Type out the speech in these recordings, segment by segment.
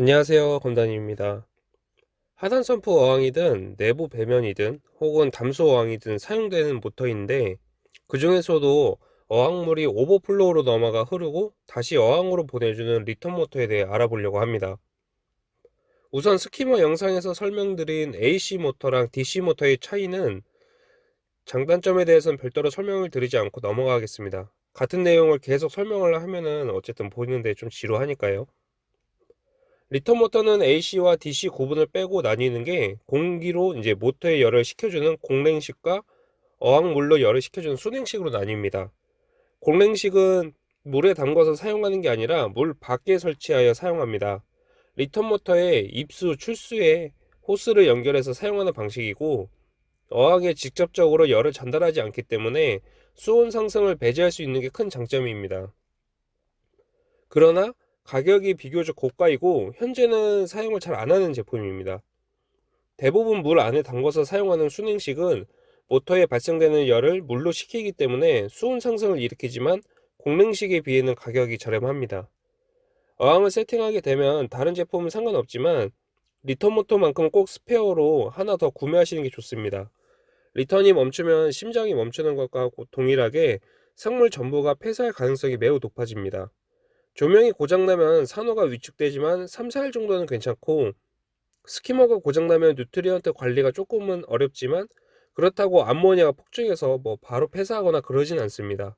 안녕하세요 검단입니다. 하단 sump 어항이든 내부 배면이든 혹은 담수 어항이든 사용되는 모터인데 그 중에서도 어항물이 오버플로우로 넘어가 흐르고 다시 어항으로 보내주는 리턴 모터에 대해 알아보려고 합니다. 우선 skimmer 영상에서 설명드린 AC 모터랑 DC 모터의 차이는 장단점에 대해서는 별도로 설명을 드리지 않고 넘어가겠습니다. 같은 내용을 계속 설명을 하면은 어쨌든 보이는데 좀 지루하니까요 리턴 모터는 AC와 DC 구분을 빼고 나뉘는 게 공기로 이제 모터에 열을 식혀주는 공랭식과 어항물로 열을 식혀주는 수냉식으로 나뉩니다. 공랭식은 물에 담궈서 사용하는 게 아니라 물 밖에 설치하여 사용합니다. 리턴 모터의 입수, 출수에 호스를 연결해서 사용하는 방식이고 어항에 직접적으로 열을 전달하지 않기 때문에 수온 상승을 배제할 수 있는 게 큰 장점입니다. 그러나 가격이 비교적 고가이고 현재는 사용을 잘 안하는 제품입니다. 대부분 물 안에 담궈서 사용하는 수냉식은 모터에 발생되는 열을 물로 식히기 때문에 수온 상승을 일으키지만 공랭식에 비해는 가격이 저렴합니다. 어항을 세팅하게 되면 다른 제품은 상관없지만 리턴 모터만큼 꼭 스페어로 하나 더 구매하시는 게 좋습니다. 리턴이 멈추면 심장이 멈추는 것과 동일하게 생물 전부가 폐사할 가능성이 매우 높아집니다. 조명이 고장나면 산호가 위축되지만 3, 4일 정도는 괜찮고 skimmer가 고장나면 nutrient 관리가 조금은 어렵지만 그렇다고 암모니아가 폭증해서 뭐 바로 폐사하거나 그러진 않습니다.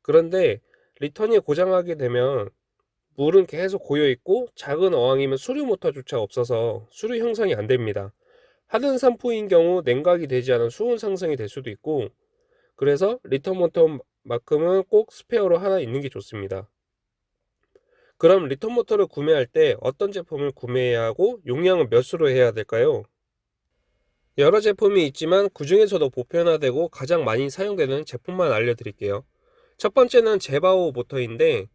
그런데 리턴이 고장하게 되면 물은 계속 고여있고 작은 어항이면 수류 모터조차 없어서 수류 형성이 안됩니다. 하단 sump인 경우 냉각이 되지 않은 수온 상승이 될 수도 있고 그래서 리턴 모터만큼은 꼭 스페어로 하나 있는 게 좋습니다. 그럼 리턴 모터를 구매할 때 어떤 제품을 구매해야 하고 용량은 몇으로 해야 될까요? 여러 제품이 있지만 그 중에서도 보편화되고 가장 많이 사용되는 제품만 알려드릴게요. 첫 번째는 제바오 모터인데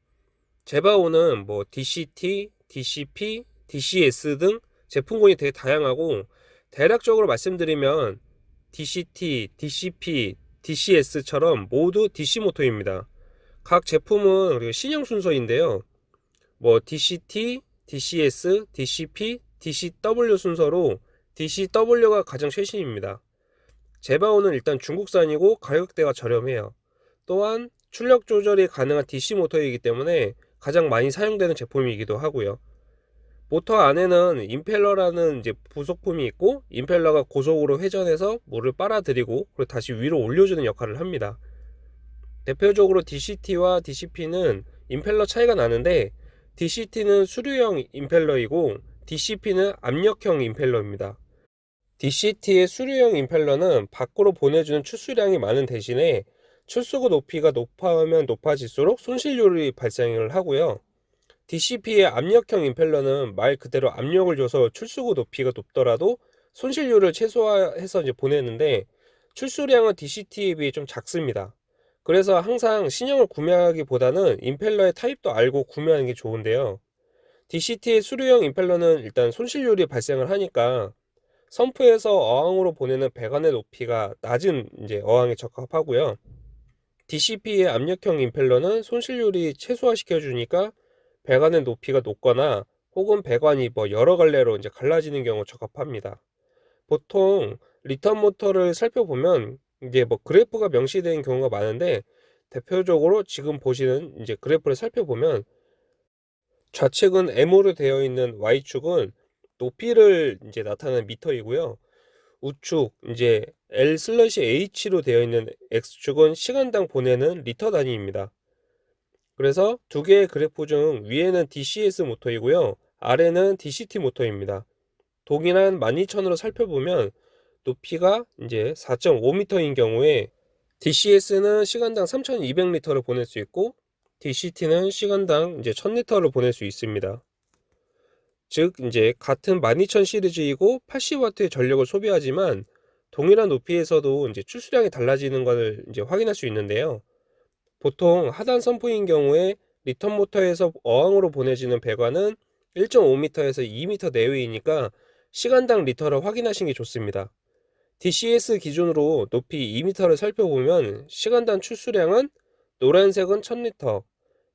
제바오는 뭐 DCT, DCP, DCS 등 제품군이 되게 다양하고 대략적으로 말씀드리면 DCT, DCP, DCS처럼 모두 DC 모터입니다. 각 제품은 신형 순서인데요. 뭐 DCT, DCS, DCP, DCW 순서로 DCW가 가장 최신입니다. 제바오는 일단 중국산이고 가격대가 저렴해요. 또한 출력 조절이 가능한 DC 모터이기 때문에 가장 많이 사용되는 제품이기도 하고요. 모터 안에는 임펠러라는 이제 부속품이 있고 임펠러가 고속으로 회전해서 물을 빨아들이고 그리고 다시 위로 올려주는 역할을 합니다. 대표적으로 DCT와 DCP는 임펠러 차이가 나는데 DCT는 수류형 임펠러이고 DCP는 압력형 임펠러입니다. DCT의 수류형 임펠러는 밖으로 보내주는 출수량이 많은 대신에 출수구 높이가 높아면 높아질수록 손실률이 발생을 하고요. DCP의 압력형 임펠러는 말 그대로 압력을 줘서 출수구 높이가 높더라도 손실률을 최소화해서 이제 보내는데 출수량은 DCT에 비해 좀 작습니다. 그래서 항상 신형을 구매하기보다는 임펠러의 타입도 알고 구매하는 게 좋은데요. DCT의 수류형 임펠러는 일단 손실률이 발생을 하니까 선프에서 어항으로 보내는 배관의 높이가 낮은 이제 어항에 적합하고요. DCP의 압력형 임펠러는 손실률이 최소화시켜 주니까 배관의 높이가 높거나 혹은 배관이 뭐 여러 갈래로 이제 갈라지는 경우 적합합니다. 보통 리턴 모터를 살펴보면 이게 뭐 그래프가 명시되는 경우가 많은데 대표적으로 지금 보시는 이제 그래프를 살펴보면 좌측은 M으로 되어 있는 Y축은 높이를 이제 나타내는 미터이고요. 우측 이제 L slash H로 되어 있는 X축은 시간당 보내는 리터 단위입니다. 그래서 두 개의 그래프 중 위에는 DCS 모터이고요. 아래는 DCT 모터입니다. 동일한 12,000으로 살펴보면 높이가 이제 4.5m인 경우에 DCS는 시간당 3,200리터를 보낼 수 있고 DCT는 시간당 이제 1,000리터를 보낼 수 있습니다. 즉 이제 같은 12,000 시리즈이고 80W의 전력을 소비하지만 동일한 높이에서도 이제 출수량이 달라지는 것을 이제 확인할 수 있는데요. 보통 하단 sump인 경우에 리턴 모터에서 어항으로 보내지는 배관은 1.5m에서 2m 내외이니까 시간당 리터를 확인하시는 게 좋습니다. DCS 기준으로 높이 2m를 살펴보면 시간당 출수량은 노란색은 1000리터,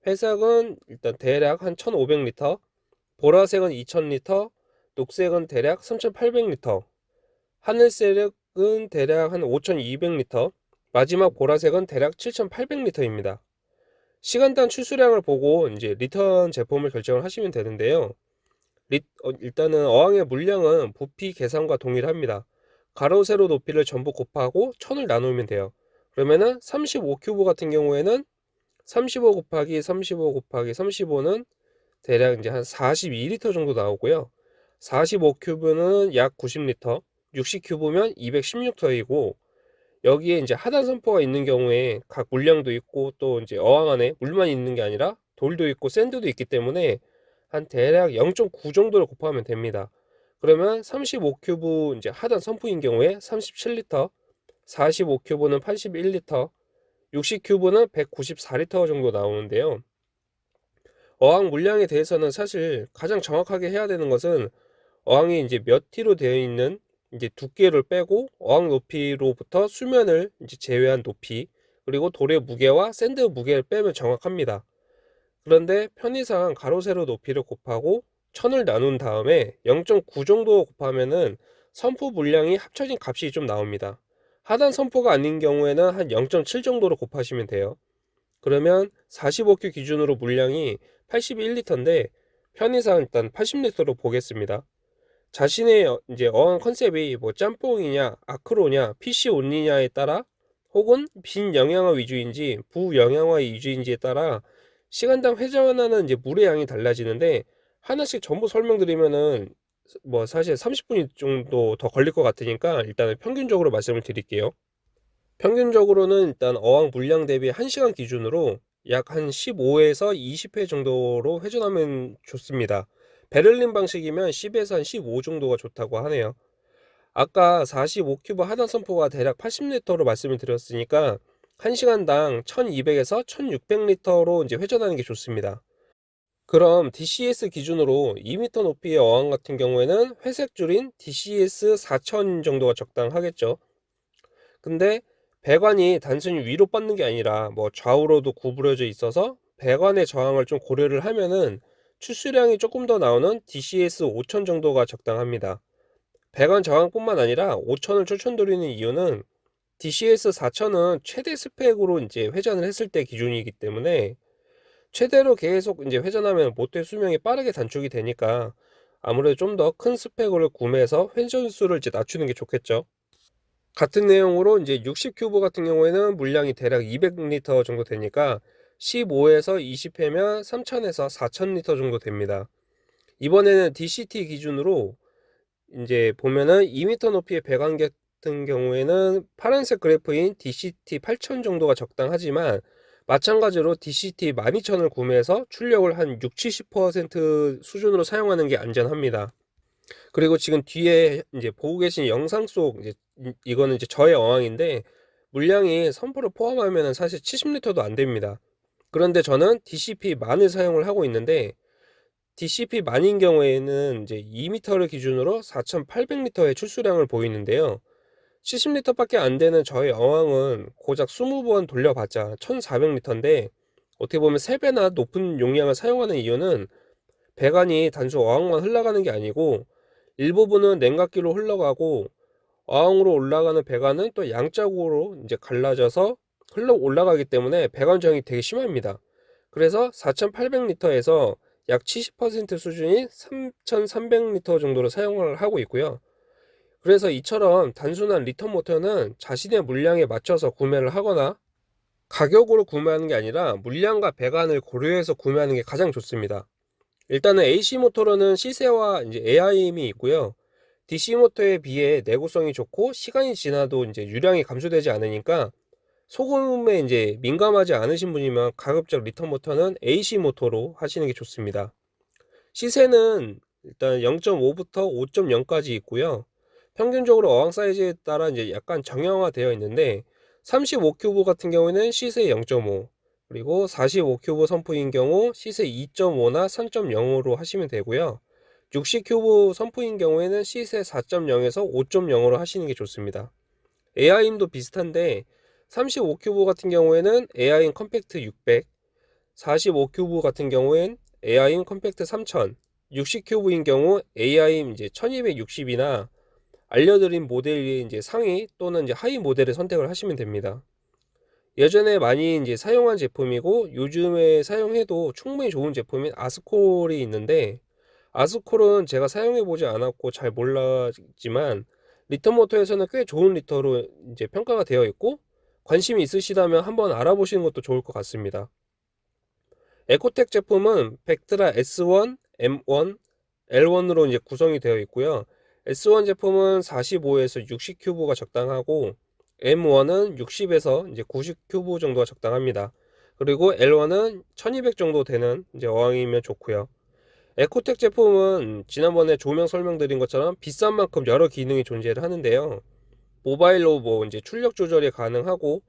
회색은 일단 대략 한 1500리터, 보라색은 2000리터, 녹색은 대략 3800리터, 하늘색은 대략 한 5200리터, 마지막 보라색은 대략 7800리터입니다. 시간당 출수량을 보고 이제 리턴 제품을 결정을 하시면 되는데요. 리, 어, 일단은 어항의 물량은 부피 계산과 동일합니다. 가로 세로 높이를 전부 곱하고 1000을 나누면 돼요. 그러면은 35 큐브 같은 경우에는 35 곱하기 35 곱하기 35는 대략 이제 한 42리터 정도 나오고요. 45 큐브는 약 90리터, 60 큐브면 216리터이고 여기에 이제 하단 sump가 있는 경우에 각 물량도 있고 또 이제 어항 안에 물만 있는 게 아니라 돌도 있고 sand도 있기 때문에 한 대략 0.9 정도를 곱하면 됩니다. 그러면 35큐브 이제 하단 sump인 경우에 37리터, 45큐브는 81리터, 60큐브는 194리터 정도 나오는데요. 어항 물량에 대해서는 사실 가장 정확하게 해야 되는 것은 어항이 이제 몇 T로 되어 있는 이제 두께를 빼고 어항 높이로부터 수면을 이제 제외한 높이 그리고 돌의 무게와 sand 무게를 빼면 정확합니다. 그런데 편의상 가로 세로 높이를 곱하고 천을 나눈 다음에 0.9 정도 곱하면은 선포 물량이 합쳐진 값이 좀 나옵니다. 하단 선포가 아닌 경우에는 한 0.7 정도로 곱하시면 돼요. 그러면 45큐 기준으로 물량이 81리터인데 편의상 일단 80리터로 보겠습니다. 자신의 이제 어항 컨셉이 뭐 짬뽕이냐, 아크로냐, PC 온리냐에 따라 혹은 빈 영양화 위주인지 부 영양화 위주인지에 따라 시간당 회전하는 이제 물의 양이 달라지는데 하나씩 전부 설명드리면은 뭐 사실 30분 정도 더 걸릴 것 같으니까 일단은 평균적으로 말씀을 드릴게요. 평균적으로는 일단 어항 물량 대비 1시간 기준으로 약 한 15에서 20회 정도로 회전하면 좋습니다. 베를린 방식이면 10에서 한 15 정도가 좋다고 하네요. 아까 45큐브 하단 선포가 대략 80리터로 말씀을 드렸으니까 1시간당 1200에서 1600리터로 이제 회전하는 게 좋습니다. 그럼 DCS 기준으로 2m 높이의 어항 같은 경우에는 회색 줄인 DCS 4000 정도가 적당하겠죠. 근데 배관이 단순히 위로 뻗는 게 아니라 뭐 좌우로도 구부려져 있어서 배관의 저항을 좀 고려를 하면은 출수량이 조금 더 나오는 DCS 5000 정도가 적당합니다. 배관 저항뿐만 아니라 5000을 추천드리는 이유는 DCS 4000은 최대 스펙으로 이제 회전을 했을 때 기준이기 때문에 최대로 계속 이제 회전하면 모터의 수명이 빠르게 단축이 되니까 아무래도 좀 더 큰 스펙으로 구매해서 회전 수를 이제 낮추는 게 좋겠죠. 같은 내용으로 이제 60큐브 같은 경우에는 물량이 대략 200리터 정도 되니까 15에서 20회면 3000에서 4000리터 정도 됩니다. 이번에는 DCT 기준으로 이제 보면은 2m 높이의 배관 같은 경우에는 파란색 그래프인 DCT 8000 정도가 적당하지만 마찬가지로 DCT 12000을 구매해서 출력을 한 6, 70% 수준으로 사용하는 게 안전합니다. 그리고 지금 뒤에 이제 보고 계신 영상 속 이제 이거는 이제 저의 어항인데 물량이 선포를 포함하면 사실 70리터도 안 됩니다. 그런데 저는 DCP 만을 사용을 하고 있는데 DCP 만인 경우에는 이제 2m를 기준으로 4,800리터의 출수량을 보이는데요. 70리터 밖에 안 되는 저의 어항은 고작 20번 돌려봤자 1400리터인데 어떻게 보면 3배나 높은 용량을 사용하는 이유는 배관이 단순 어항만 흘러가는 게 아니고 일부분은 냉각기로 흘러가고 어항으로 올라가는 배관은 또 양쪽으로 이제 갈라져서 흘러 올라가기 때문에 배관 저항이 되게 심합니다. 그래서 4,800리터에서 약 70% 수준인 3,300리터 정도로 사용을 하고 있고요. 그래서 이처럼 단순한 리턴 모터는 자신의 물량에 맞춰서 구매를 하거나 가격으로 구매하는 게 아니라 물량과 배관을 고려해서 구매하는 게 가장 좋습니다. 일단은 AC 모터로는 시체와 이제 에하임이 있고요. DC 모터에 비해 내구성이 좋고 시간이 지나도 이제 유량이 감소되지 않으니까 소음에 이제 민감하지 않으신 분이면 가급적 리턴 모터는 AC 모터로 하시는 게 좋습니다. 시체는 일단 0.5부터 5.0까지 있고요. 평균적으로 어항 사이즈에 따라 이제 약간 정형화되어 있는데 35큐브 같은 경우에는 시체 0.5 그리고 45큐브 sump인 경우 시체 2.5나 3.0으로 하시면 되고요. 60큐브 sump인 경우에는 시체 4.0에서 5.0으로 하시는 게 좋습니다. 에하임도 비슷한데 35큐브 같은 경우에는 에하임 컴팩트 600 45큐브 같은 경우엔 에하임 컴팩트 3000 60큐브인 경우 AI 이제 1260이나 알려드린 모델이 이제 상위 또는 이제 하위 모델을 선택을 하시면 됩니다. 예전에 많이 이제 사용한 제품이고 요즘에 사용해도 충분히 좋은 제품인 아스콜이 있는데 아스콜은 제가 사용해 보지 않았고 잘 몰랐지만 리턴모터에서는 꽤 좋은 리터로 이제 평가가 되어 있고 관심이 있으시다면 한번 알아보시는 것도 좋을 것 같습니다. 에코텍 제품은 벡트라 S1, M1, L1으로 이제 구성이 되어 있고요. S1 제품은 45에서 60 큐브가 적당하고 M1은 60에서 이제 90 큐브 정도가 적당합니다. 그리고 L1은 1200 정도 되는 이제 어항이면 좋고요. 에코텍 제품은 지난번에 조명 설명드린 것처럼 비싼 만큼 여러 기능이 존재를 하는데요. 모바일로 뭐 이제 출력 조절이 가능하고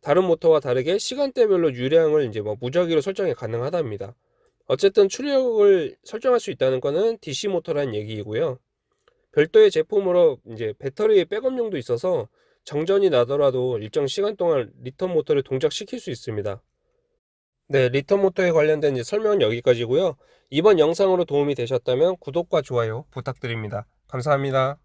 다른 모터와 다르게 시간대별로 유량을 이제 뭐 무작위로 설정이 가능하답니다. 어쨌든 출력을 설정할 수 있다는 거는 DC 모터라는 얘기이고요. 별도의 제품으로 이제 배터리 백업용도 있어서 정전이 나더라도 일정 시간 동안 리턴 모터를 동작시킬 수 있습니다. 네, 리턴 모터에 관련된 설명은 여기까지고요. 이번 영상으로 도움이 되셨다면 구독과 좋아요 부탁드립니다. 감사합니다.